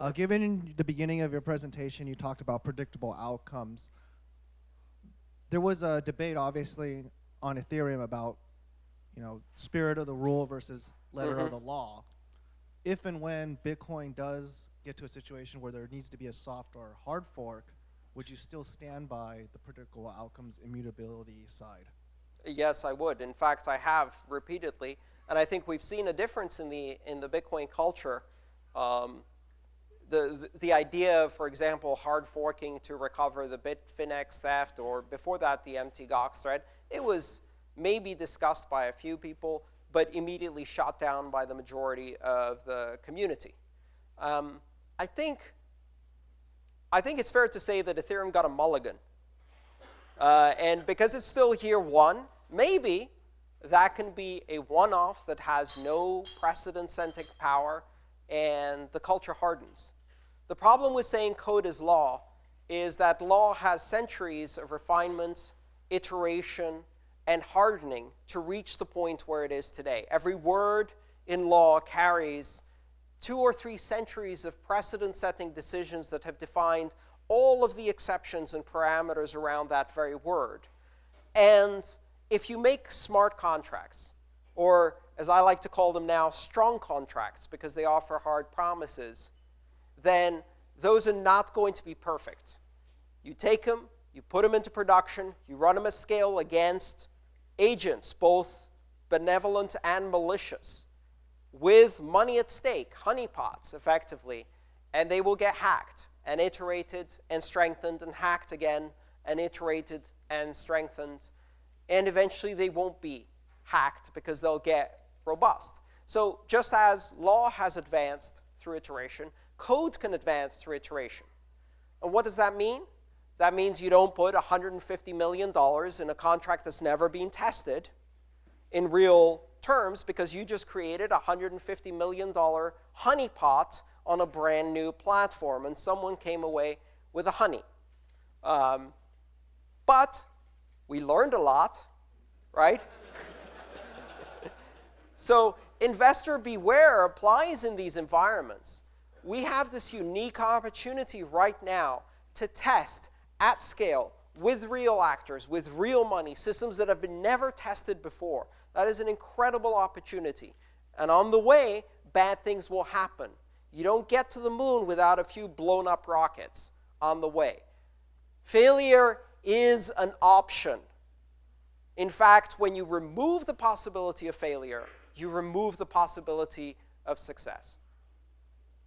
Uh, given the beginning of your presentation, you talked about predictable outcomes. There was a debate, obviously, on Ethereum about, you know, spirit of the rule versus letter of Mhm. the law. If and when Bitcoin does get to a situation where there needs to be a soft or hard fork, would you still stand by the predictable outcomes immutability side? Yes, I would. In fact, I have repeatedly, and I think we've seen a difference in the in the Bitcoin culture. Um, the, the idea of, for example, hard forking to recover the Bitfinex theft, or before that, the Mt. Gox threat, it was maybe discussed by a few people, but immediately shot down by the majority of the community. Um, I think I think it's fair to say that Ethereum got a mulligan. Uh, and because it's still year one, maybe that can be a one-off that has no precedent-setting power, and the culture hardens. The problem with saying code is law is that law has centuries of refinement, iteration, and hardening to reach the point where it is today. Every word in law carries two or three centuries of precedent-setting decisions that have defined all of the exceptions and parameters around that very word. And if you make smart contracts, or as I like to call them now, strong contracts, because they offer hard promises, then those are not going to be perfect. You take them, you put them into production, you run them at scale against agents, both benevolent and malicious, with money at stake, honeypots, effectively, and they will get hacked and iterated and strengthened and hacked again and iterated and strengthened. And eventually they won't be hacked because they'll get robust. So just as law has advanced through iteration, code can advance through iteration. And what does that mean? That means you don't put $150 million in a contract that's never been tested in real terms because you just created a $150 million honeypot on a brand new platform, and someone came away with a honey. Um, but we learned a lot, right? so investor beware applies in these environments. We have this unique opportunity right now to test at scale with real actors, with real money, systems that have been never tested before. That is an incredible opportunity. And on the way, bad things will happen. You don't get to the moon without a few blown up rockets on the way. Failure is an option. In fact, when you remove the possibility of failure, you remove the possibility of success.